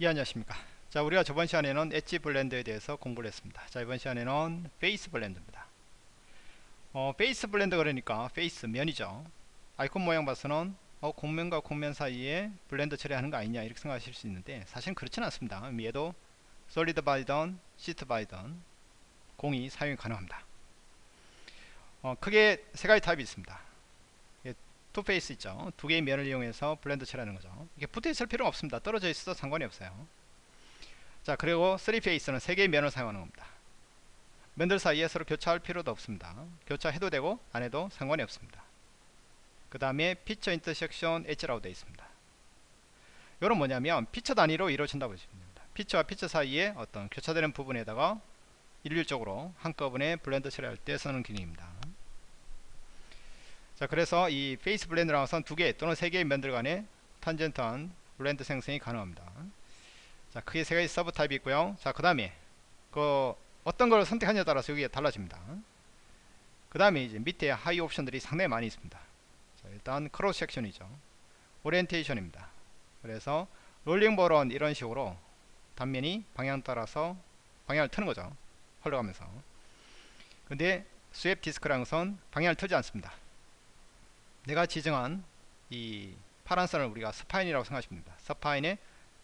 예 안녕하십니까. 자 우리가 저번 시간에는 edge blend에 대해서 공부를 했습니다. 자 이번 시간에는 face blend입니다. 어 face blend 그러니까 face 면이죠. 아이콘 모양 봐서는 어 곡면과 곡면 사이에 blend 처리하는 거 아니냐 이렇게 생각하실 수 있는데 사실은 그렇지는 않습니다. 얘도 solid body던 sheet body던 공히 사용이 가능합니다. 어 크게 세 가지 타입이 있습니다 two face 있죠. 두 개의 면을 이용해서 blend 처리하는 거죠. 이게 붙어 있을 필요는 없습니다. 떨어져 있어도 상관이 없어요. 자 그리고 3 face는 세 개의 면을 사용하는 겁니다. 면들 사이에 서로 교차할 필요도 없습니다. 교차해도 되고 안 해도 상관이 없습니다. 그 다음에 feature intersection edge라고 되어 있습니다. 이건 뭐냐면 피처 단위로 이루어진다고 보시면 됩니다. 피처와 피처 사이에 어떤 교차되는 부분에다가 일률적으로 한꺼번에 blend 처리할 때 쓰는 기능입니다 자 그래서 이 face blend라는 것은 두 개 또는 세 개의 면들 간의 tangent한 blend 생성이 가능합니다. 자 크게 세 가지 sub type이 있고요. 자그 다음에 그 어떤 걸 선택하냐에 따라서 여기에 달라집니다. 그 다음에 이제 밑에 하위 옵션들이 상당히 많이 있습니다. 자, 일단 cross section이죠. 오리엔테이션입니다. 그래서 rolling ball은 이런 식으로 단면이 방향 따라서 방향을 트는 거죠. 흘러가면서. 근데 디스크라는 것은 방향을 트지 않습니다 내가 지정한 이 파란 선을 우리가 spine이라고 생각하시면 됩니다. spine의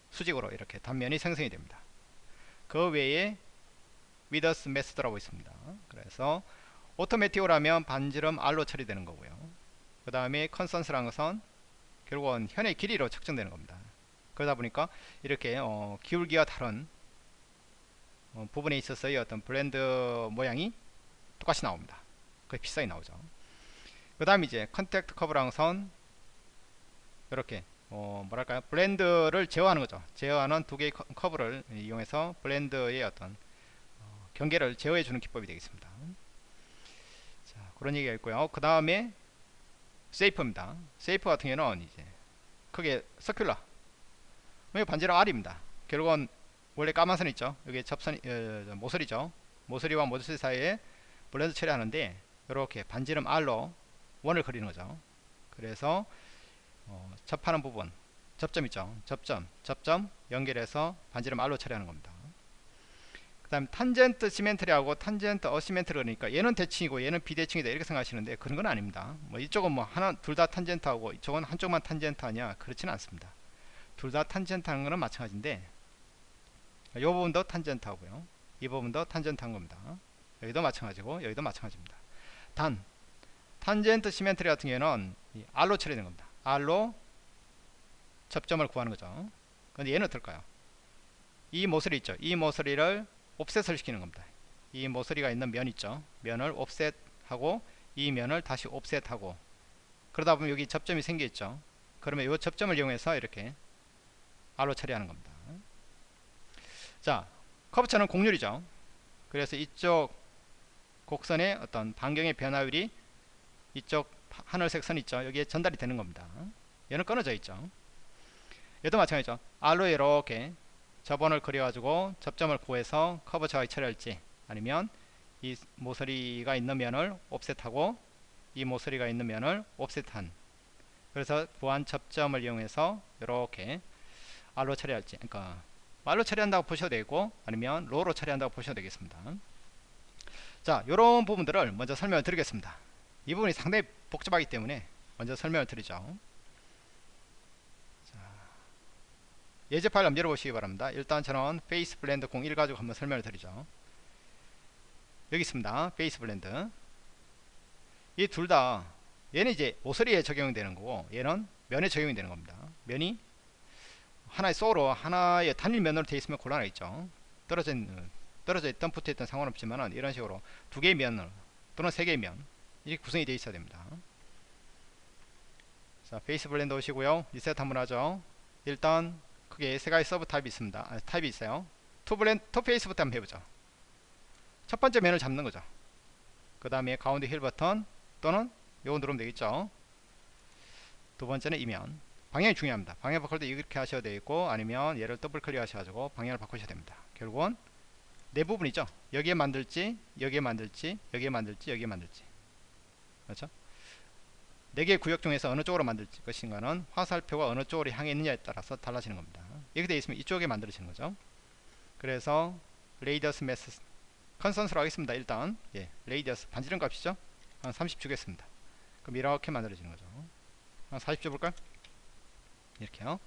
수직으로 이렇게 단면이 생성이 됩니다. 그 외에 width method라고 있습니다. 그래서 오토매틱으로하면 반지름 R로 처리되는 거고요. 그 다음에 constant라는 것은 결국은 현의 길이로 측정되는 겁니다. 그러다 보니까 이렇게 어, 기울기가 다른 어, 부분에 있어서의 어떤 blend 모양이 똑같이 나옵니다. 그게 비슷하게 나오죠. 그 다음 이제 contact curve랑 선 이렇게 어 뭐랄까요? blend를 제어하는 거죠. 제어하는 두 개의 커브를 이용해서 blend의 어떤 어 경계를 제어해 주는 기법이 되겠습니다. 자 그런 얘기가 있고요. 그 다음에 shape입니다. shape 같은 경우는 이제 크게 circular 여기 반지름 R입니다. 결국은 원래 까만 선 있죠. 여기 접선 어, 모서리죠. 모서리와 모서리 사이에 blend 처리하는데 이렇게 반지름 R로 원을 그리는 거죠. 그래서 어, 접하는 부분 접점 있죠. 접점, 접점 연결해서 반지름 R로 처리하는 겁니다. 그 다음 tangent symmetry하고 tangent asymmetry 그러니까 얘는 대칭이고 얘는 비대칭이다 이렇게 생각하시는데 그런 건 아닙니다. 뭐 이쪽은 뭐 하나 둘 다 tangent하고 이쪽은 한쪽만 탄젠트 하냐 그렇지는 않습니다. 둘 다 탄젠트 하는 거는 마찬가지인데 이 부분도 탄젠트 하고요. 이 부분도 탄젠트 한 겁니다. 여기도 마찬가지고 여기도 마찬가지입니다. 단 탄젠트 시멘트리 같은 경우에는 R로 처리되는 겁니다. R로 접점을 구하는 거죠. 근데 얘는 어떨까요? 이 모서리 있죠. 이 모서리를 옵셋을 시키는 겁니다. 이 모서리가 있는 면 있죠. 면을 옵셋하고 이 면을 다시 옵셋하고 그러다 보면 여기 접점이 생겨있죠. 그러면 이 접점을 이용해서 이렇게 R로 처리하는 겁니다. 자, 커브처는 곡률이죠. 그래서 이쪽 곡선의 어떤 반경의 변화율이 이쪽 하늘색 선 있죠. 여기에 전달이 되는 겁니다. 얘는 끊어져 있죠. 얘도 마찬가지죠. R로 이렇게 저번을 그려 가지고 접점을 구해서 커브 자가 처리할지 아니면 이 모서리가 있는 면을 offset하고 이 모서리가 있는 면을 offset한. 그래서 구한 접점을 이용해서 이렇게 R로 처리할지 그러니까 R로 처리한다고 보셔도 되고 아니면 rho로 처리한다고 보셔도 되겠습니다. 자 이런 부분들을 먼저 설명을 드리겠습니다 이 부분이 상당히 복잡하기 때문에 먼저 설명을 드리죠. 예제 파일 한번 열어보시기 바랍니다. 일단 저는 face blend 01 가지고 한번 설명을 드리죠. 여기 있습니다. face blend 이 둘 다 얘는 이제 모서리에 적용이 되는 거고 얘는 면에 적용이 되는 겁니다. 면이 하나의 소로 하나의 단일 면으로 되어 있으면 곤란하겠죠. 떨어져 있던 붙어 있던 상관없지만 이런 식으로 두 개의 면을 또는 세 개의 면 이렇게 구성이 되어 있어야 됩니다. 자 face blend 여시고요. 리셋 한번 하죠. 일단 크게 세 가지 sub type이 있습니다. 아, 타입이 있어요. Two Blend Two Face부터 한번 해보죠. 첫 번째 면을 잡는 거죠. 그 다음에 가운데 휠 버튼 또는 요거 누르면 되겠죠. 두 번째는 이면. 방향이 중요합니다. 방향 바꿀 때 이렇게 하셔도 되겠고 아니면 얘를 더블 클릭 하셔가지고 방향을 바꾸셔야 됩니다. 결국은 네 부분 이죠. 여기에 만들지 여기에 만들지 여기에 만들지 여기에 만들지 그렇죠? 4개의 구역 중에서 어느 쪽으로 만들 것인가는 화살표가 어느 쪽으로 향해 있느냐에 따라서 달라지는 겁니다. 이렇게 되어 있으면 이쪽에 만들어지는 거죠. 그래서 Radius Method Constant로 하겠습니다 일단. 예, Radius 반지름 값이죠? 한 30 주겠습니다. 그럼 이렇게 만들어지는 거죠. 한 40 줘볼까요? 이렇게요.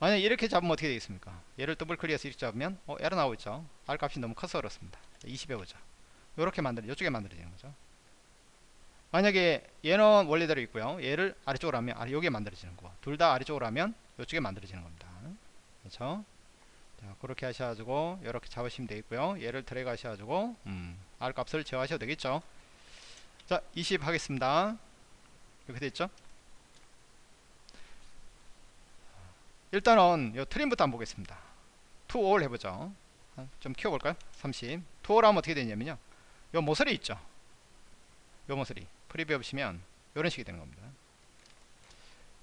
만약 이렇게 잡으면 어떻게 되겠습니까? 얘를 더블 클릭해서 이렇게 잡으면 어 에러 나오고 있죠. R 값이 너무 커서 그렇습니다. 20 해보죠 이렇게 만들어 이쪽에 만들어지는 거죠 만약에 얘는 원래대로 있고요. 얘를 아래쪽으로 하면 아래 여기에 만들어지는 거. 둘 다 아래쪽으로 하면 이쪽에 만들어지는 겁니다. 그렇죠? 자 그렇게 하셔가지고 이렇게 잡으시면 되겠고요. 얘를 드래그 하셔가지고 음, R 값을 제어하셔도 되겠죠? 자 20 하겠습니다. 이렇게 됐죠? 일단은 요 Trim부터 한번 보겠습니다. To All 해보죠. 좀 키워볼까요? 30 To All 하면 어떻게 되냐면요. 요 모서리 있죠? 요 모서리 Preview 보시면 이런 식이 되는 겁니다.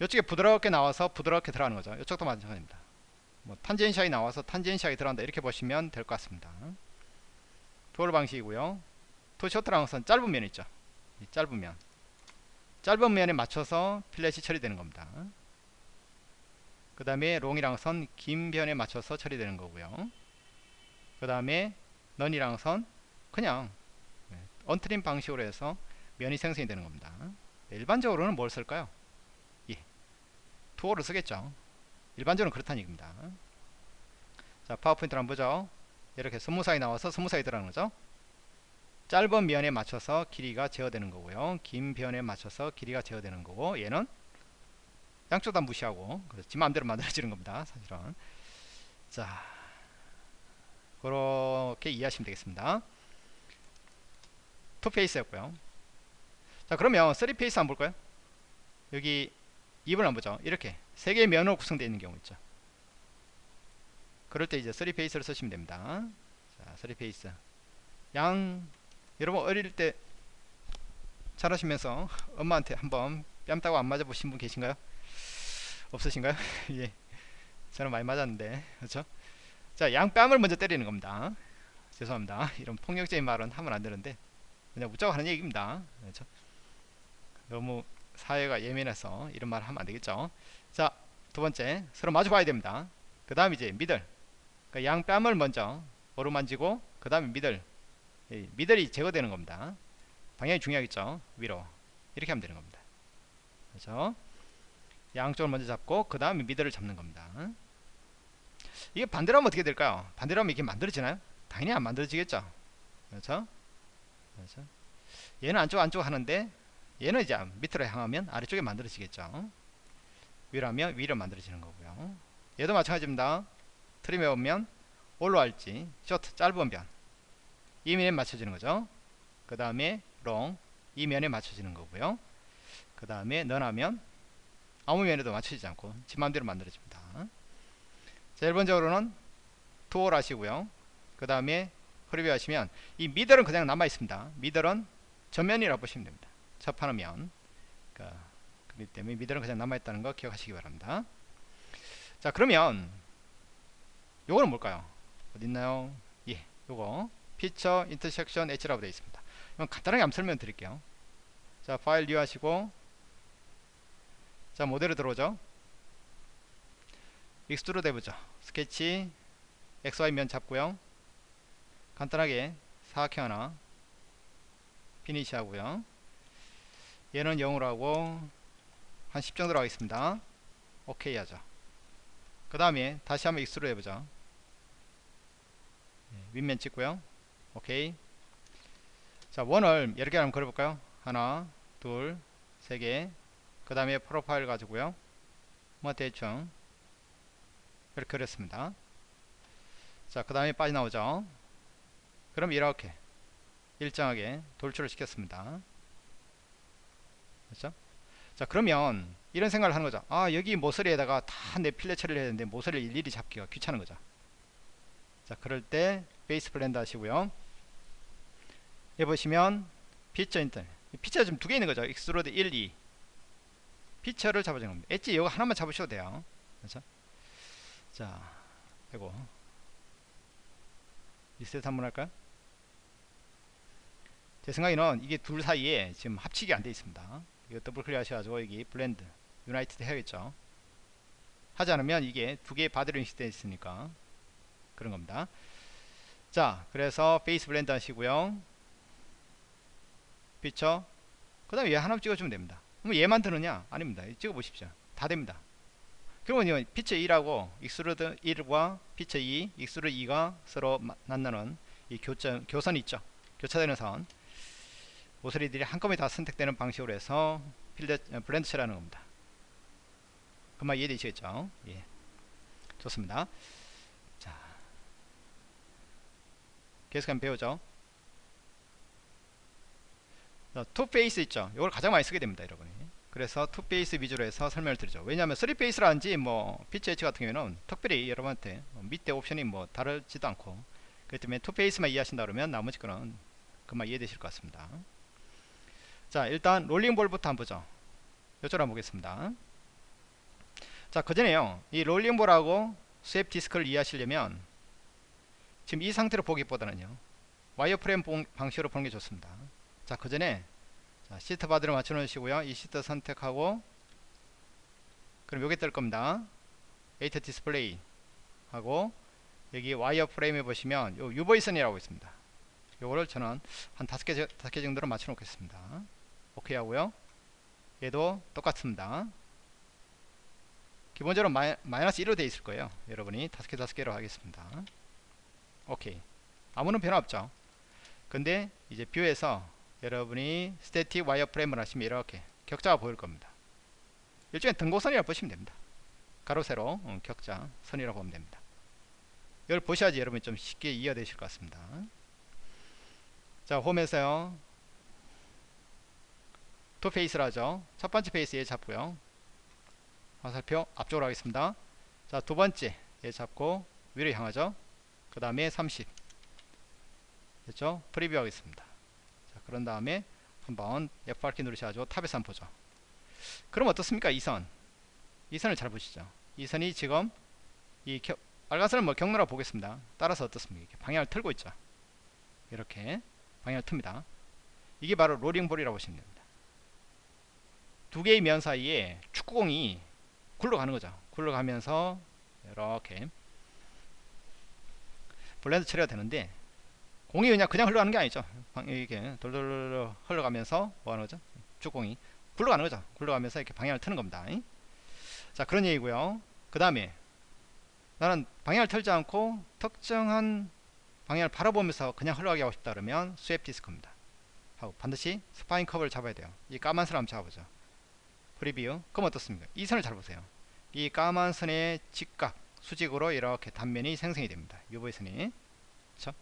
이쪽에 부드럽게 나와서 부드럽게 들어가는 거죠. 이쪽도 마찬가지입니다. 뭐 tangent하이 나와서 tangent하이 들어간다 이렇게 보시면 될 것 같습니다. To All 방식이고요. To Short라는 것은 짧은 면 있죠. 이 짧은 면. 짧은 면에 맞춰서 fillet이 처리되는 겁니다. 그 다음에 Long이란 것은 긴 변에 맞춰서 처리되는 거고요. 그 다음에 None이란 것은 그냥 untrim 방식으로 해서 면이 생성이 되는 겁니다. 일반적으로는 뭘 쓸까요? 예, To All을 쓰겠죠. 일반적으로 그렇다는 얘기입니다. 자 파워포인트를 한번 보죠. 이렇게 smooth하이 나와서 smooth하이 들어가는 거죠. 짧은 면에 맞춰서 길이가 제어되는 거고요. 긴 변에 맞춰서 길이가 제어되는 거고 얘는 양쪽 다 무시하고 지 마음대로 만들어지는 겁니다 사실은. 자 그렇게 이해하시면 되겠습니다. 투페이스였고요 자 그러면 3페이스 한번 볼까요? 여기 2번 한번 보죠. 이렇게 세 개의 면으로 구성되어 있는 경우 있죠. 그럴 때 이제 3페이스를 쓰시면 됩니다. 자 3페이스. 양 여러분 어릴 때 잘하시면서 엄마한테 한번 뺨 따고 안 맞아 보신 분 계신가요? 없으신가요? 예. 저는 많이 맞았는데 그렇죠? 자 양뺨을 먼저 때리는 겁니다. 죄송합니다. 이런 폭력적인 말은 하면 안 되는데 그냥 웃자고 하는 얘기입니다. 그렇죠 너무 사회가 예민해서 이런 말 하면 안 되겠죠? 자 두번째 서로 마주 봐야 됩니다. 그 다음 이제 미들 그러니까 양 뺨을 먼저 오르만지고 그 다음에 미들 미들이 제거되는 겁니다. 방향이 중요하겠죠? 위로. 이렇게 하면 되는 겁니다. 그렇죠? 양쪽을 먼저 잡고 그 다음에 미들을 잡는 겁니다. 이게 반대로 하면 어떻게 될까요? 반대로 하면 이게 만들어지나요? 당연히 안 만들어지겠죠? 그렇죠? 그렇죠? 얘는 안쪽 안쪽 하는데 얘는 이제 밑으로 향하면 아래쪽에 만들어지겠죠. 위로 하면 위로 만들어지는 거고요. 얘도 마찬가지입니다. Trim에 오면 올라갈지 Short 짧은 변. 이 면에 맞춰지는 거죠. 그 다음에 Long 이 면에 맞춰지는 거고요. 그 다음에 None하면 아무 면에도 맞춰지지 않고 지 맘대로 만들어집니다. 자 일반적으로는 To All 하시고요. 그 다음에 Preview 하시면 이 면들은 그냥 남아 있습니다. 면들은 전면이라고 보시면 됩니다 접하는 면 그러니까 그렇기 때문에 면들은 그냥 남아 있다는 거 기억하시기 바랍니다. 자 그러면 요거는 뭘까요? 어디 있나요? 예 요거. Feature Intersection Edge라고 되어 있습니다. 이건 간단하게 한번 설명 드릴게요. 자 File New 하시고. 자 모델로 들어오죠. Extrude 해보죠. 스케치 XY 면 잡고요. 간단하게 사각형 하나 Finish 하고요 얘는 0으로 하고 한 10 정도로 하겠습니다. 오케이 하죠 그 다음에 다시 한번 Extrude 해보죠 예, 윗면 찍고요. 오케이. 자 원을 여러 개 한번 그려볼까요? 하나 둘세개. 그 다음에 프로파일 가지고요. 뭐 대충 이렇게 그렸습니다. 자 그 다음에 빠져나오죠. 그럼 이렇게 일정하게 돌출을 시켰습니다 그렇죠? 자 그러면 이런 생각을 하는 거죠. 아 여기 모서리에다가 다 내 필렛 처리를 해야 되는데 모서리를 일일이 잡기가 귀찮은 거죠. 자 그럴 때 Face Blend 하시고요. 여기 보시면 피처 인터 피처가 지금 두 개 있는 거죠. Extrude 1, 2 Feature를 잡아주는 겁니다. 엣지 이거 하나만 잡으셔도 돼요. 그렇죠? 자 이거 리셋 한번 할까요? 제 생각에는 이게 둘 사이에 지금 합치기 안 돼 있습니다 이거 더블 클릭 하셔가지고 여기 Blend Unite를 해야겠죠? 하지 않으면 이게 두 개의 Body로 인식되어 있으니까 그런 겁니다. 자 그래서 Face Blend 하시고요. 피처 그 다음에 얘 하나 찍어주면 됩니다. 그럼 얘만 되느냐? 아닙니다. 찍어 보십시오. 다 됩니다. 그러면 Feature 2라고 Extrude 1과 Feature 2 Extrude 2가 서로 만나는 이 교점, 교선이 있죠? 교차되는 선 모서리들이 한꺼번에 다 선택되는 방식으로 해서 fillet 어, Blend 처리하는 겁니다. 금방 이해되시겠죠? 예. 좋습니다. 자. 계속 한번 배우죠? Two Face 있죠? 이걸 가장 많이 쓰게 됩니다 여러분이. 그래서 Two Face 위주로 해서 설명을 드리죠. 왜냐하면 Three Face라든지 뭐 PCH 같은 경우에는 특별히 여러분한테 뭐 밑에 옵션이 뭐 다르지도 않고 그렇기 때문에 Two Face만 이해하신다 그러면 나머지 거는 금방 이해되실 것 같습니다 자 일단 Rolling Ball부터 한번 보죠. 요쪽으로 한번 보겠습니다. 자 그전에요. 이 Rolling Ball하고 Swept Disc를 이해하시려면 지금 이 상태로 보기보다는요 Wireframe 방식으로 보는 게 좋습니다. 자 그 전에 Sheet Body를 맞춰 놓으시고요. 이 시트 선택하고 그럼 여기 뜰 겁니다. Edit Display 하고 여기 wireframe에 보시면 요 UV선이라고 있습니다. 요거를 저는 한 다섯 개, 다섯 개 정도로 맞춰 놓겠습니다 오케이 하고요. 얘도 똑같습니다. 기본적으로 마이, 마이너스 1로 되어 있을 거예요. 여러분이 다섯 개 다섯 개로 하겠습니다. 오케이. 아무런 변화 없죠. 근데 이제 view에서 여러분이 static wireframe을 하시면 이렇게 격자가 보일 겁니다. 일종의 등고선이라고 보시면 됩니다. 가로 세로 어, 격자 선이라고 보면 됩니다. 이걸 보셔야지 여러분이 좀 쉽게 이해되실 것 같습니다. 자 home에서요 two face라죠. 첫 번째 face 얘 잡고요. 화살표 앞쪽으로 하겠습니다. 자 두 번째 얘 잡고 위로 향하죠. 그 다음에 30 됐죠? preview 하겠습니다. 자 그런 다음에 한번 F8키 누르셔가지고 top에서 한번 보죠. 그럼 어떻습니까? 이 선. 이 선을 잘 보시죠. 이 선이 지금 이 겨, 빨간 선을 뭐 경로라 보겠습니다. 따라서 어떻습니까? 방향을 틀고 있죠. 이렇게 방향을 틉니다. 이게 바로 rolling ball이라고 보시면 됩니다 두 개의 면 사이에 축구공이 굴러가는 거죠. 굴러가면서 이렇게 blend 처리가 되는데 공이 그냥 그냥 흘러가는 게 아니죠. 이렇게 돌돌돌 흘러가면서 뭐 하는 거죠? 축구공이 굴러가는 거죠. 굴러가면서 이렇게 방향을 트는 겁니다. 자 그런 얘기고요. 그 다음에 나는 방향을 틀지 않고 특정한 방향을 바라보면서 그냥 흘러가게 하고 싶다 그러면 swept disc입니다. 하고 반드시 spine curve를 잡아야 돼요. 이 까만 선 한번 잡아보죠 preview. 그럼 어떻습니까? 이 선을 잘 보세요. 이 까만 선의 직각 수직으로 이렇게 단면이 생성이 됩니다. UV선이. 그쵸?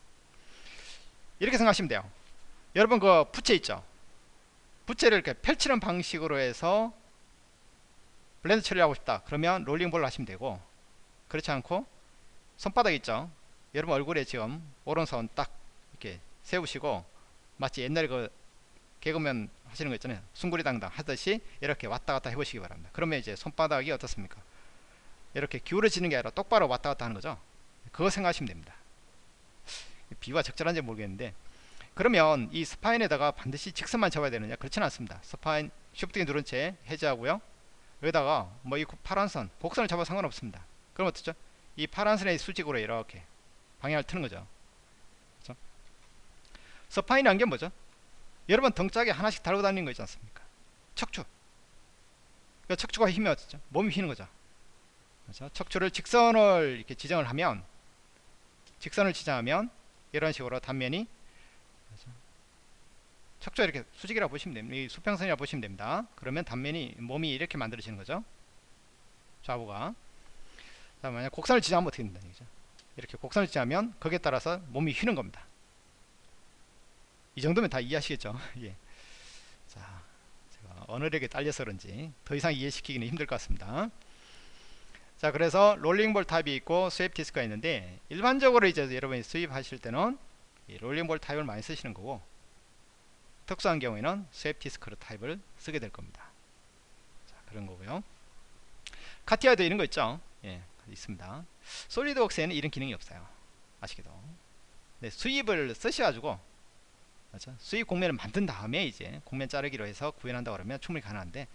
이렇게 생각하시면 돼요. 여러분 그 부채 있죠? 부채를 이렇게 펼치는 방식으로 해서 blend 처리하고 싶다. 그러면 rolling ball로 하시면 되고. 그렇지 않고 손바닥 있죠? 여러분 얼굴에 지금 오른손 딱 이렇게 세우시고 마치 옛날에 그 개그맨 하시는 거 있잖아요. 숭구리 당당 하듯이 이렇게 왔다 갔다 해보시기 바랍니다. 그러면 이제 손바닥이 어떻습니까? 이렇게 기울어지는 게 아니라 똑바로 왔다 갔다 하는 거죠? 그거 생각하시면 됩니다. 비유가 적절한지 모르겠는데. 그러면 이 spine에다가 반드시 직선만 잡아야 되느냐? 그렇지는 않습니다. spine shift키 누른 채 해제하고요. 여기다가 뭐 이 파란 선 곡선을 잡아 상관없습니다. 그럼 어떻죠? 이 파란 선의 수직으로 이렇게 방향을 트는 거죠. 그렇죠? spine이라는 게 뭐죠 여러분 등짝에 하나씩 달고 다니는 거 있지 않습니까 척추 그 척추가 힘이 어떻죠 몸이 휘는 거죠 그렇죠? 척추를 직선을 이렇게 지정을 하면 직선을 지정하면 이런 식으로 단면이 그렇죠? 척추 이렇게 수직이라고 보시면 됩니다. 이 수평선이라고 보시면 됩니다. 그러면 단면이 몸이 이렇게 만들어지는 거죠. 좌우가. 자, 만약 곡선을 지정하면 어떻게 된다 얘기죠. 이렇게 곡선을 지정하면 거기에 따라서 몸이 휘는 겁니다. 이 정도면 다 이해하시겠죠. 예. 자, 제가 언어력에 딸려서 그런지 더 이상 이해시키기는 힘들 것 같습니다. 자 그래서 rolling ball type이 있고 swept disc가 있는데 일반적으로 이제 여러분이 수입하실 때는 rolling ball type을 많이 쓰시는 거고 특수한 경우에는 swept disc type을 쓰게 될 겁니다 자 그런 거고요 CATIA도 이런 거 있죠 예 있습니다 SolidWorks에는 이런 기능이 없어요 아시겠죠 네, sweep을 쓰셔가지고 그렇죠? sweep 곡면을 만든 다음에 이제 곡면 자르기로 해서 구현한다 그러면 충분히 가능한데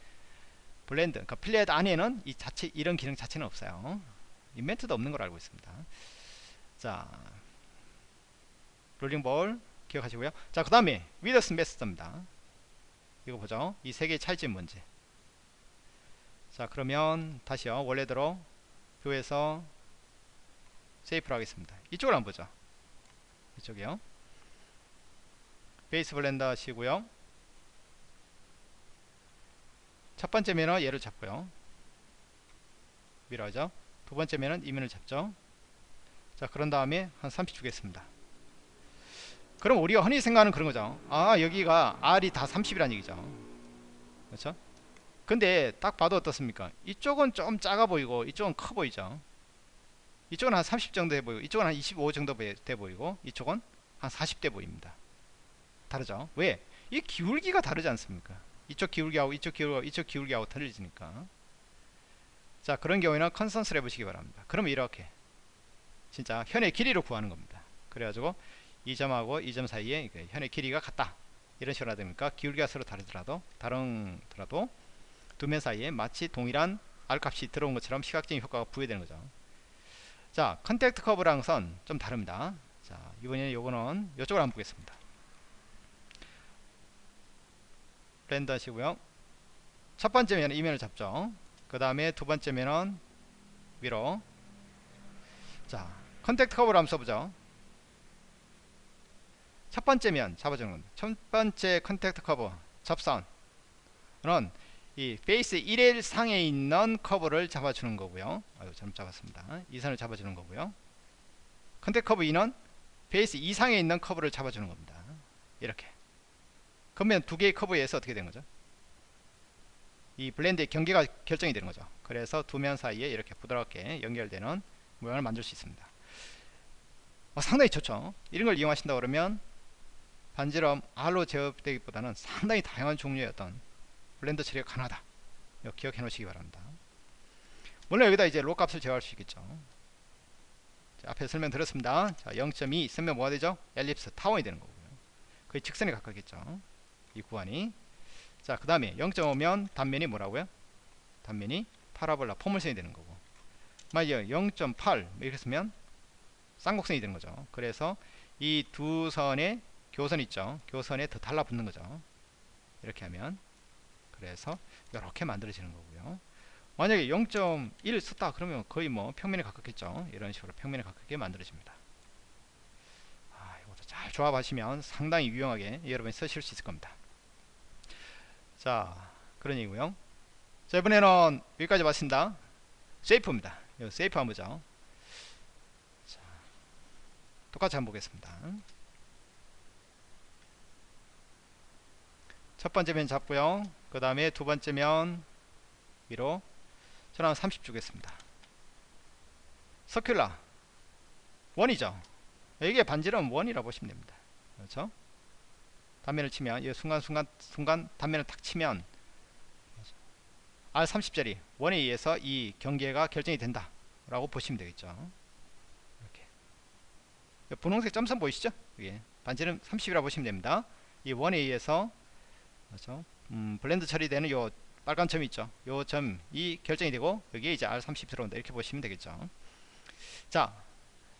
blend 그러니까 fillet 안에는 이 자체 이런 기능 자체는 없어요. Inventor도 없는 걸 알고 있습니다. 자 rolling ball 기억하시고요. 자 그 다음에 width method입니다. 이거 보죠. 이 세 개의 차이점이 뭔지. 자 그러면 다시요. 원래대로 view에서 shade를 하겠습니다. 이쪽을 한번 보죠. 이쪽이요 face blend 하시고요. 첫 번째 면은 얘를 잡고요. 밀어죠. 두 번째 면은 이 면을 잡죠. 자 그런 다음에 한 30 주겠습니다. 그럼 우리가 흔히 생각하는 그런 거죠. 아 여기가 R이 다 30이라는 얘기죠. 그렇죠? 근데 딱 봐도 어떻습니까? 이쪽은 좀 작아 보이고 이쪽은 커 보이죠. 이쪽은 한 30 정도 돼 보이고 이쪽은 한 25 정도 돼 보이고 이쪽은 한 40대 보입니다 다르죠. 왜? 이 기울기가 다르지 않습니까? 이쪽 기울기하고 이쪽 기울기하고 이쪽 기울기하고 틀리니까. 자 그런 경우에는 컨센스를 해보시기 바랍니다. 그러면 이렇게 진짜 현의 길이를 구하는 겁니다. 그래가지고 이 점하고 이 점 사이에 현의 길이가 같다. 이런 식으로 됩니까 기울기가 서로 다르더라도 다르더라도 두 면 사이에 마치 동일한 R 값이 들어온 것처럼 시각적인 효과가 부여되는 거죠. 자 contact curve랑 선 좀 다릅니다. 자 이번에는 요거는 이쪽으로 한번 보겠습니다 blend 하시고요. 첫 번째 면은 이면을 잡죠. 그 다음에 두 번째 면은 위로. 자 contact curve를 한번 써보죠. 첫 번째 면 잡아주는 겁니다 첫 번째 contact curve 접선은 이 face 1 상에 있는 커브를 잡아주는 거고요. 아유 잘못 잡았습니다. 이 선을 잡아주는 거고요. contact curve 2는 face 2 상에 있는 커브를 잡아주는 겁니다. 이렇게 그러면 두 개의 커브에서 어떻게 된 거죠? 이 blend의 경계가 결정이 되는 거죠. 그래서 두 면 사이에 이렇게 부드럽게 연결되는 모양을 만들 수 있습니다. 어, 상당히 좋죠. 이런 걸 이용하신다 그러면 반지름 R로 제어되기보다는 상당히 다양한 종류의 어떤 블렌더 처리가 가능하다. 기억해 놓으시기 바랍니다. 물론 여기다 이제 로 값을 제어할 수 있겠죠. 자, 앞에 설명 드렸습니다. 자, 0.2 있으면 뭐가 되죠? 엘립스 타원이 되는 거고요. 거의 직선에 가깝겠죠. 이 구간이. 자 그 다음에 0.5면 단면이 뭐라고요? 단면이 파라볼라 포물선이 되는 거고. 만약 0.8 이렇게 쓰면 쌍곡선이 되는 거죠. 그래서 이 두 선의 교선 있죠. 교선에 더 달라붙는 거죠. 이렇게 하면. 그래서 이렇게 만들어지는 거고요. 만약에 0.1 썼다 그러면 거의 뭐 평면에 가깝겠죠. 이런 식으로 평면에 가깝게 만들어집니다. 아, 이것도 잘 조합하시면 상당히 유용하게 여러분이 쓰실 수 있을 겁니다 자 그런 얘기고요. 자 이번에는 여기까지 마친다. 세이프입니다. 세이프 한번 보죠. 자, 똑같이 한번 보겠습니다. 첫 번째 면 잡고요. 그 다음에 두 번째 면 위로 저는 30 주겠습니다. 서큘라. 원이죠. 이게 반지름 원이라고 보시면 됩니다. 그렇죠 단면을 치면 이 순간순간 순간 단면을 탁 치면 R30짜리 원에 의해서 이 경계가 결정이 된다 라고 보시면 되겠죠. 이렇게. 분홍색 점선 보이시죠? 이게 반지름 30이라 보시면 됩니다. 이 원에 의해서 그렇죠? 음, blend 처리되는 요 빨간 점이 있죠? 요 점이 결정이 되고 여기에 이제 R30 들어온다. 이렇게 보시면 되겠죠. 자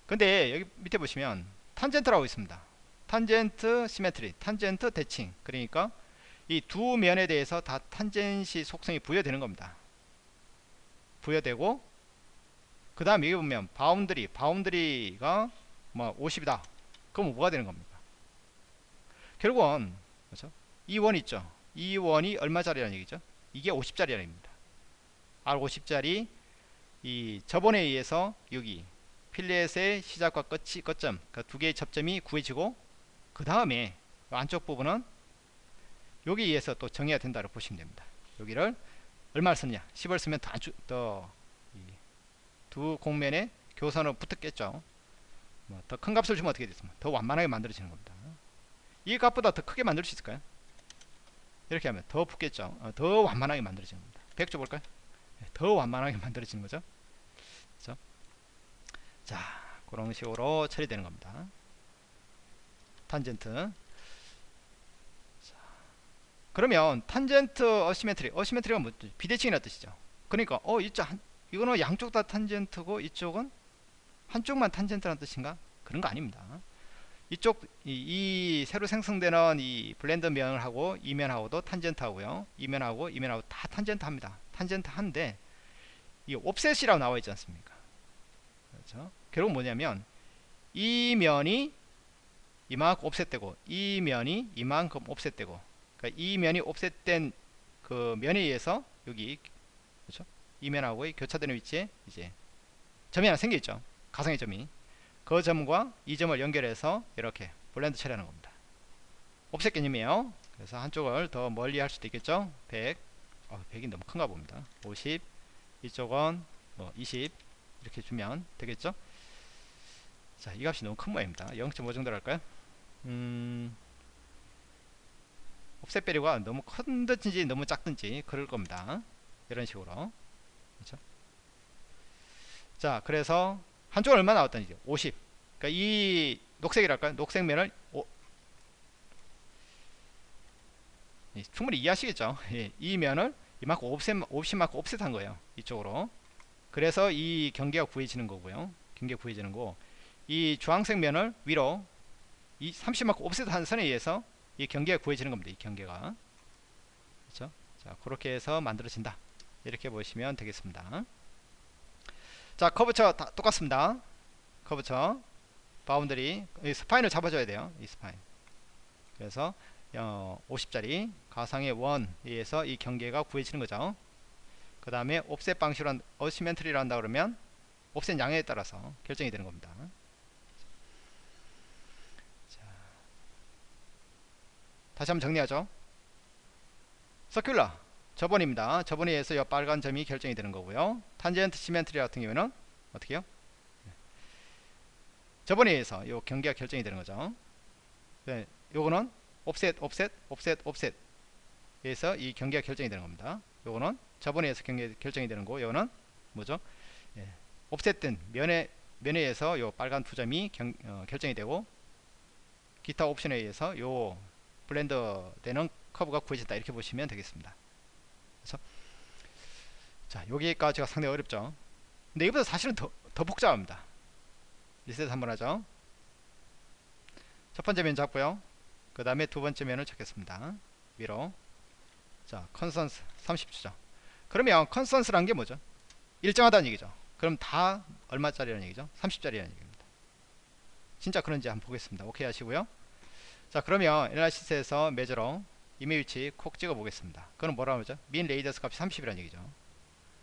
근데 여기 밑에 보시면 탄젠트라고 있습니다 tangent symmetry, 탄젠트 대칭 그러니까 이 두 면에 대해서 다 tangency 속성이 부여되는 겁니다. 부여되고 그 다음 여기 보면 boundary, boundary가 뭐 50이다. 그럼 뭐가 되는 겁니까? 결국은 그렇죠? 이 원 있죠. 이 원이 얼마짜리라는 얘기죠? 이게 50짜리라는 얘기입니다. R50짜리 이 저번에 의해서 여기 필렛의 시작과 끝이 끝점 그두 그러니까 개의 접점이 구해지고 그 다음에 안쪽 부분은 여기에 의해서 또 정해야 된다고 보시면 됩니다. 여기를 얼마를 썼냐 10을 쓰면 더두 공면에 교선으로 붙었겠죠. 뭐 더 큰 값을 주면 어떻게 됐습니까? 더 완만하게 만들어지는 겁니다. 이 값보다 더 크게 만들 수 있을까요? 이렇게 하면 더 붙겠죠. 어, 더 완만하게 만들어지는 겁니다. 100 줘볼까요? 네, 더 완만하게 만들어지는 거죠. 그렇죠? 자, 그런 식으로 처리되는 겁니다. 탄젠트. 그러면 tangent asymmetry asymmetry가 뭐 비대칭이라는 뜻이죠. 그러니까 어 이쪽 한, 이거는 양쪽 다 탄젠트고 이쪽은 한쪽만 탄젠트라는 뜻인가? 그런 거 아닙니다. 이쪽 이, 이 새로 생성되는 이 blend 면하고 이면하고도 탄젠트 하고요. 이면하고 이면하고 다 탄젠트 합니다. 탄젠트 한데 이 offset이라고 나와 있지 않습니까? 그렇죠? 결국 뭐냐면 이 면이 이만큼 offset되고 이 면이 이만큼 offset되고 그러니까 이 면이 offset된 그 면에 의해서 여기 그렇죠 이 면하고의 교차되는 위치에 이제 점이 하나 생겨 있죠 가상의 점이 그 점과 이 점을 연결해서 이렇게 blend 처리하는 겁니다. offset 개념이에요. 그래서 한쪽을 더 멀리 할 수도 있겠죠. 100, 어, 100이 너무 큰가 봅니다. 50, 이쪽은 뭐 20 이렇게 주면 되겠죠. 자, 이 값이 너무 큰 모양입니다. 0.5 정도로 할까요? 음, offset value가 너무 큰든지 너무 작든지 그럴 겁니다. 이런 식으로. 그렇죠? 자, 그래서 한쪽은 얼마 얘기죠 50 그러니까 이 녹색이랄까요? 녹색 면을 오, 예, 충분히 이해하시겠죠? 예, 이 면을 이만큼 옵셋, 옵셋만큼 옵셋한 거예요 이쪽으로. 그래서 이 경계가 구해지는 거고요. 경계가 구해지는 거 이 주황색 면을 위로 이 30만큼 옵셋 한 선에 의해서 이 경계가 구해지는 겁니다 이 경계가. 그렇죠? 자 그렇게 해서 만들어진다. 이렇게 보시면 되겠습니다. 자 curvature 다 똑같습니다. curvature boundary spine을 잡아줘야 돼요 이 spine. 그래서 어, 50짜리 가상의 원에 의해서 이 경계가 구해지는 거죠. 그 다음에 offset 방식으로 한, asymmetry를 한다 그러면 offset 양에 따라서 결정이 되는 겁니다 다시 한번 정리하죠 서큘러 저번입니다. 저번에 의해서 이 빨간 점이 결정이 되는 거고요. 탄젠트 시멘트리 같은 경우는 어떻게 요 저번에 의해서 이 경계가 결정이 되는 거죠. 네, 요거는 옵셋, 옵셋, 옵셋, 옵셋 에서 이 경계가 결정이 되는 겁니다. 요거는 저번에 의해서 경계 결정이 되는 거, 요거는 뭐죠? 예, 옵셋된 면에 면에 의해서 요 빨간 두 점이 경, 어, 결정이 되고 기타 옵션에 의해서 요 blend 되는 커브가 구해진다. 이렇게 보시면 되겠습니다. 그래서 자 여기까지가 상당히 어렵죠. 근데 이보다 사실은 더, 더 복잡합니다. 리셋 한번 하죠. 첫 번째 면 잡고요. 그 다음에 두 번째 면을 찾겠습니다. 위로. 자 constant 30 주죠. 그러면 constant란 게 뭐죠? 일정하다는 얘기죠. 그럼 다 얼마짜리라는 얘기죠? 30짜리라는 얘기입니다. 진짜 그런지 한번 보겠습니다. 오케이 하시고요 자 그러면 analysis에서 measure로 임의의 위치 콕 찍어 보겠습니다. 그럼 뭐라고 하죠? min radius 값이 30이라는 얘기죠.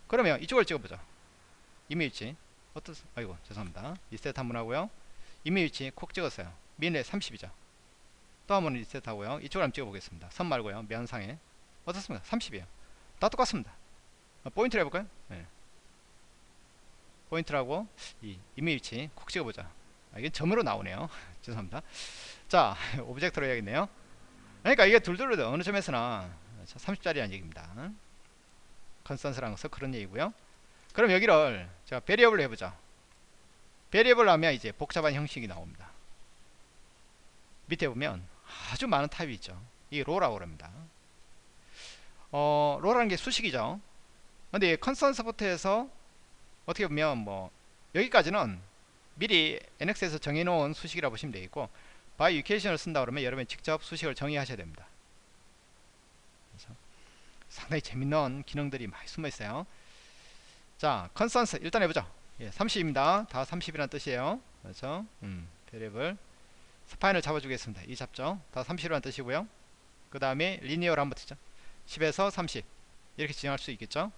그러면 이쪽을 찍어보죠. 임의의 위치. 어떻 아이고 죄송합니다. 리셋 한번 하고요. 임의의 위치 콕 찍었어요. min R 30이죠. 또 한번 리셋 하고요. 이쪽을 한번 찍어 보겠습니다. 선 말고요. 면상에. 어떻습니까? 30이에요. 다 똑같습니다. 어, 포인트를 해볼까요? 네. 포인트라고 이 임의의 위치 콕 찍어보자. 아, 이게 점으로 나오네요. 죄송합니다 자 object로 해야겠네요 그러니까 이게 둘둘로 어느 점에서나 30짜리라는 얘기입니다. 것은 그런 얘기고요. 그럼 여기를 제가 variable로 해보자. variable 하면 이제 복잡한 형식이 나옵니다. 밑에 보면 아주 많은 타입이 있죠. 이 law라고 그럽니다. 어, law라는 게 수식이죠. 근데 constant부터 해서 어떻게 보면 뭐 여기까지는 미리 NX에서 정해놓은 수식이라고 보시면 되겠고 by equation을 쓴다 그러면 여러분이 직접 수식을 정의하셔야 됩니다. 상당히 재밌는 기능들이 많이 숨어 있어요. 자, constant 일단 해보죠. 예, 30입니다. 다 30이라는 뜻이에요. 그렇죠? 음, variable spine을 잡아주겠습니다. 이 잡죠. 다 30이라는 뜻이고요. 그 다음에 linear를 한번 주죠. 10에서 30 이렇게 진행할 수 있겠죠.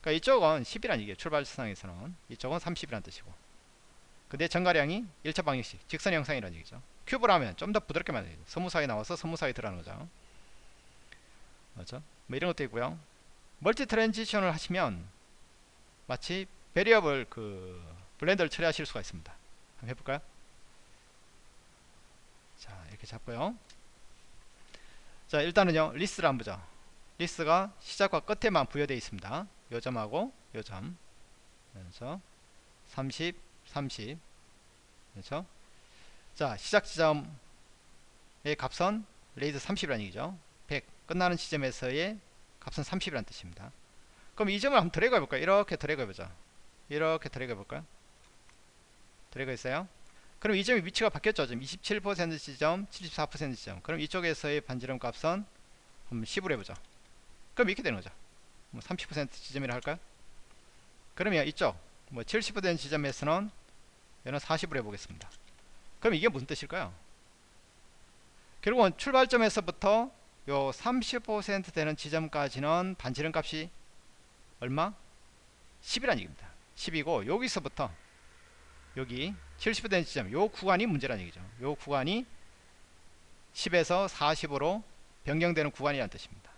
그러니까 이쪽은 10이라는 얘기예요. 출발상에서는 이쪽은 30이라는 뜻이고 근데 증가량이 1차 방정식 직선 형상이라는 얘기죠. cubic 하면 좀 더 부드럽게 만들어요. smooth하게 나와서 smooth하게 들어가는 거죠. 맞죠? 뭐 이런 것도 있고요. multi transition을 하시면 마치 variable 그 blend를 처리하실 수가 있습니다. 한번 해볼까요? 자 이렇게 잡고요. 자 일단은요 list를 한번 보죠. list가 시작과 끝에만 부여되어 있습니다. 요 점하고 요 점. 그래서 30, 30. 그렇죠? 자 시작 지점의 값은 radius 30이라는 얘기죠 100 끝나는 지점에서의 값은 30이라는 뜻입니다. 그럼 이 점을 한번 드래그 해볼까요? 이렇게 드래그 해보죠. 이렇게 드래그 해볼까요? 드래그 했어요. 그럼 이 점의 위치가 바뀌었죠. 지금 27% 지점, 74% 지점. 그럼 이쪽에서의 반지름 값은 10으로 해보죠. 그럼 이렇게 되는 거죠. 뭐 30% 지점이라 할까요? 그러면 이쪽 뭐 70% 지점에서는 얘는 40으로 해보겠습니다. 그럼 이게 무슨 뜻일까요? 결국은 출발점에서부터 요 35% 되는 지점까지는 반지름 값이 얼마? 10이라는 얘기입니다. 10이고 여기서부터 여기 70% 지점 요 구간이 문제라는 얘기죠. 요 구간이 10에서 40으로 변경되는 구간이라는 뜻입니다.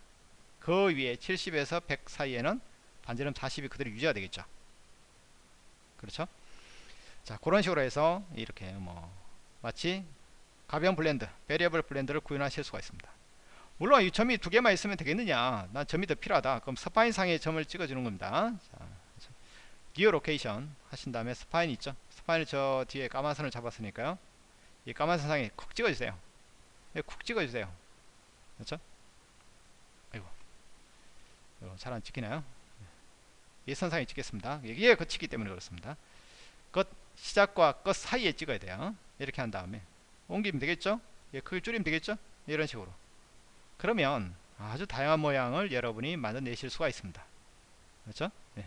그 위에 70에서 100 사이에는 반지름 40이 그대로 유지가 되겠죠. 그렇죠? 자 그런 식으로 해서 이렇게 뭐 마치 가변 blend, variable blend를 구현하실 수가 있습니다. 물론 이 점이 두 개만 있으면 되겠느냐? 난 점이 더 필요하다. 그럼 spine 상의 점을 찍어주는 겁니다. 자, new location 하신 다음에 spine 있죠? spine을 저 뒤에 까만 선을 잡았으니까요. 이 까만 선 상에 콕 찍어주세요. 콕 찍어주세요. 그렇죠? 아이고. 잘 안 찍히나요? 이 선상에 찍겠습니다. 이게 거치기 때문에 그렇습니다. 끝 시작과 끝 사이에 찍어야 돼요 이렇게 한 다음에 옮기면 되겠죠? 예, 크기 줄이면 되겠죠? 이런 식으로. 그러면 아주 다양한 모양을 여러분이 만들어내실 수가 있습니다. 그렇죠? 네.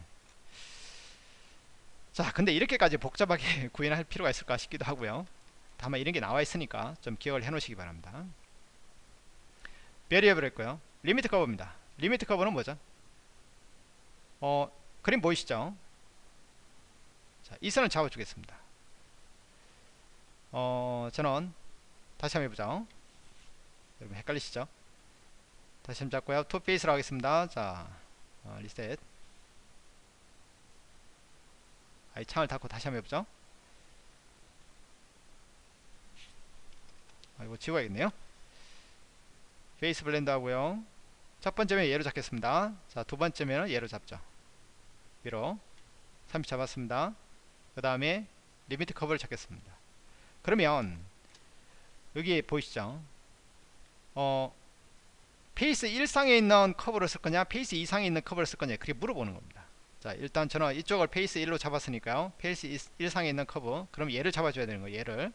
자 근데 이렇게까지 복잡하게 구현할 필요가 있을까 싶기도 하고요. 다만 이런 게 나와 있으니까 좀 기억을 해 놓으시기 바랍니다. variable 했고요. limit 커브입니다. limit 커브는 뭐죠? 어 그림 보이시죠? 자, 이 선을 잡아 주겠습니다 어 저는 다시 한번 해보죠. 여러분 헷갈리시죠? 다시 한번 잡고요. two face로 하겠습니다. 자 어, 리셋. 아이 창을 닫고 다시 한번 해보죠. 아 이거 지워야겠네요. face blend 하고요. 첫 번째면 얘로 잡겠습니다. 자 두 번째면 얘로 잡죠. 위로. 30 잡았습니다. 그 다음에 limit 커브를 찾겠습니다 그러면 여기 보이시죠? 어 face 1상에 있는 커브를 쓸 거냐 face 2상에 있는 커브를 쓸 거냐 그렇게 물어보는 겁니다. 자 일단 저는 이쪽을 face 1로 잡았으니까요. face 1상에 있는 커브 그럼 얘를 잡아줘야 되는 거예요 얘를.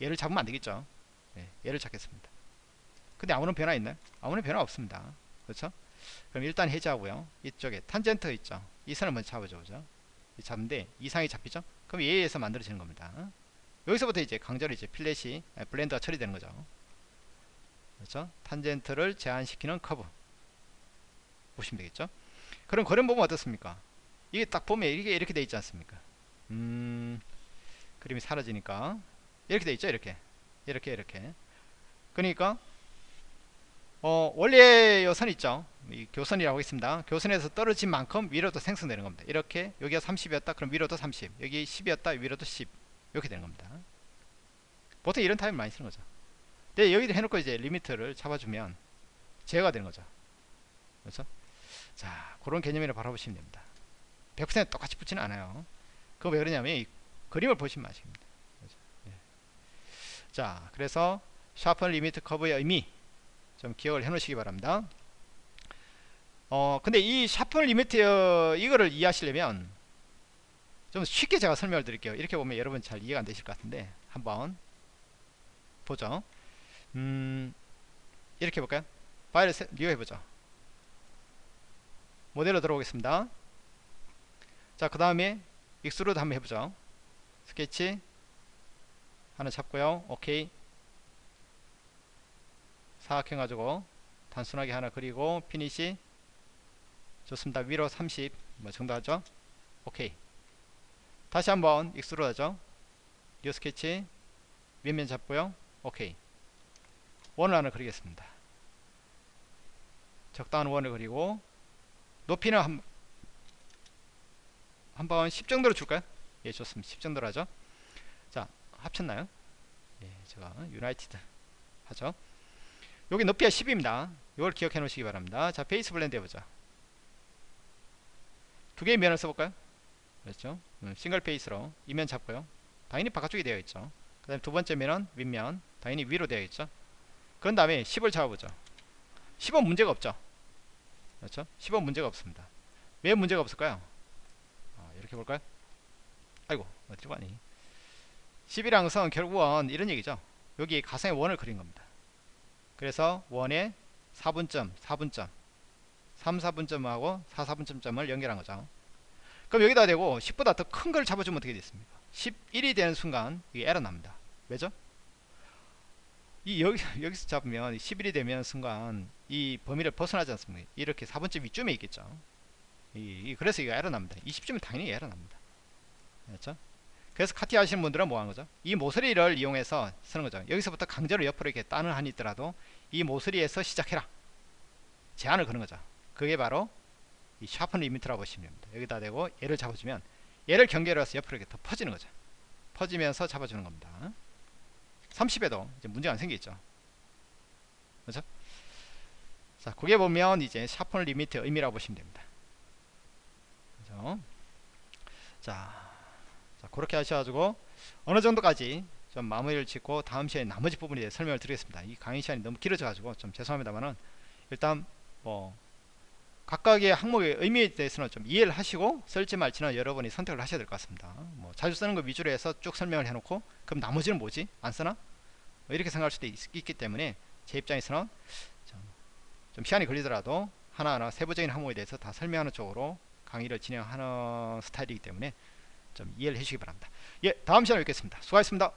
얘를 잡으면 안되겠죠? 네, 얘를 찾겠습니다. 근데 아무런 변화 있나요? 아무런 변화 없습니다. 그렇죠? 그럼 일단 해제하고요. 이쪽에 탄젠트 있죠? 이 선을 먼저 잡아줘 보죠. 잡는데 이상이 잡히죠? 그럼 얘에 서 만들어지는 겁니다 여기서부터 이제 강제로 이제 필렛이 블렌더가 처리되는 거죠. 그렇죠? 탄젠트를 제한시키는 커브. 보시면 되겠죠? 그럼 그림 보면 어떻습니까? 이게 딱 보면 이게 이렇게 돼 있지 않습니까? 음 그림이 사라지니까. 이렇게 돼 있죠 이렇게. 이렇게 이렇게. 그러니까 어 원래 요선 있죠? 이 교선이라고 있습니다. 교선에서 떨어진 만큼 위로도 생성되는 겁니다. 이렇게 여기가 30이었다? 그럼 위로도 30 여기 10이었다? 위로도 10 이렇게 되는 겁니다 보통 이런 타입을 많이 쓰는 거죠 네, 여기도 해놓고 이제 리미트를 잡아주면 제어가 되는 거죠. 그렇죠? 자, 그런 개념이라 바라보시면 됩니다. 100% 똑같이 붙지는 않아요. 그거 왜 그러냐면 이 그림을 보시면 아십니다. 그렇죠? 네. 자, 그래서 sharpen limit 커브의 의미 좀 기억을 해 놓으시기 바랍니다. 어, 근데 이 sharpen limit 어, 이거를 이해하시려면 좀 쉽게 제가 설명을 드릴게요. 이렇게 보면 여러분 잘 이해가 안 되실 것 같은데 한번 보죠. 음, 이렇게 해볼까요? 파일을 리뷰 해 보죠. 모델로 들어오겠습니다. 자, 그 다음에 extrude 한번 해보죠. 스케치 하나 잡고요. 오케이. 사각해가지고 단순하게 하나 그리고 피니시 좋습니다. 위로 30 뭐 정도 하죠. 오케이. 다시 한번 extrude 하죠. new 스케치 윗면 잡고요. 오케이. 원을 그리겠습니다. 적당한 원을 그리고 높이는 한, 한번 10 정도로 줄까요? 예 좋습니다. 10 정도로 하죠. 자 합쳤나요? 예 제가 unite 하죠. 여기 높이가 10입니다. 이걸 기억해 놓으시기 바랍니다. 자 face blend 해보자. 두 개의 면을 써볼까요? 그렇죠. 음, 싱글 face로 이면 잡고요. 당연히 바깥쪽이 되어 있죠. 그 다음에 두 번째 면은 윗면 당연히 위로 되어 있죠. 그런 다음에 10을 잡아보죠. 10은 문제가 없죠. 그렇죠? 10은 문제가 없습니다. 왜 문제가 없을까요? 아, 이렇게 볼까요? 아이고 어디로 가니. 10이랑 것은 결국은 이런 얘기죠. 여기 가상의 원을 그린 겁니다. 그래서 원의 4분점 4분점 3 4분점하고 4 4분점점을 연결한 거죠 그럼 여기다 대고 10보다 더 큰 걸 잡아주면 어떻게 됐습니까? 11이 되는 순간 이게 에러 납니다. 왜죠? 이 여기, 여기서 잡으면 11이 되면 순간 이 범위를 벗어나지 않습니까? 이렇게 4분점 위쯤에 있겠죠. 이, 이, 그래서 이거 에러 납니다. 20점은 당연히 에러 납니다. 그렇죠? 그래서 카티 하시는 분들은 뭐 하는 거죠? 이 모서리를 이용해서 쓰는 거죠. 여기서부터 강제로 옆으로 이렇게 따는 한이 있더라도 이 모서리에서 시작해라. 제한을 거는 거죠. 그게 바로 이 sharpen limit라고 보시면 됩니다. 여기다 대고 얘를 잡아주면 얘를 경계로 해서 옆으로 이렇게 더 퍼지는 거죠. 퍼지면서 잡아주는 겁니다. 30에도 이제 문제가 안 생기겠죠. 그렇죠? 자 그게 보면 이제 sharpen limit 의미라고 보시면 됩니다. 그죠? 자, 자 그렇게 하셔가지고 어느 정도까지 좀 마무리를 짓고 다음 시간에 나머지 부분에 대해 설명을 드리겠습니다. 이 강의 시간이 너무 길어져 가지고 좀 죄송합니다만은 일단 뭐 각각의 항목의 의미에 대해서는 좀 이해를 하시고 쓸지 말지는 여러분이 선택을 하셔야 될 것 같습니다. 뭐 자주 쓰는 거 위주로 해서 쭉 설명을 해놓고 그럼 나머지는 뭐지? 안 쓰나? 뭐 이렇게 생각할 수도 있, 기 때문에 제 입장에서는 좀, 좀 시간이 걸리더라도 하나하나 세부적인 항목에 대해서 다 설명하는 쪽으로 강의를 진행하는 스타일이기 때문에 좀 이해를 해주시기 바랍니다. 예 다음 시간에 뵙겠습니다. 수고하셨습니다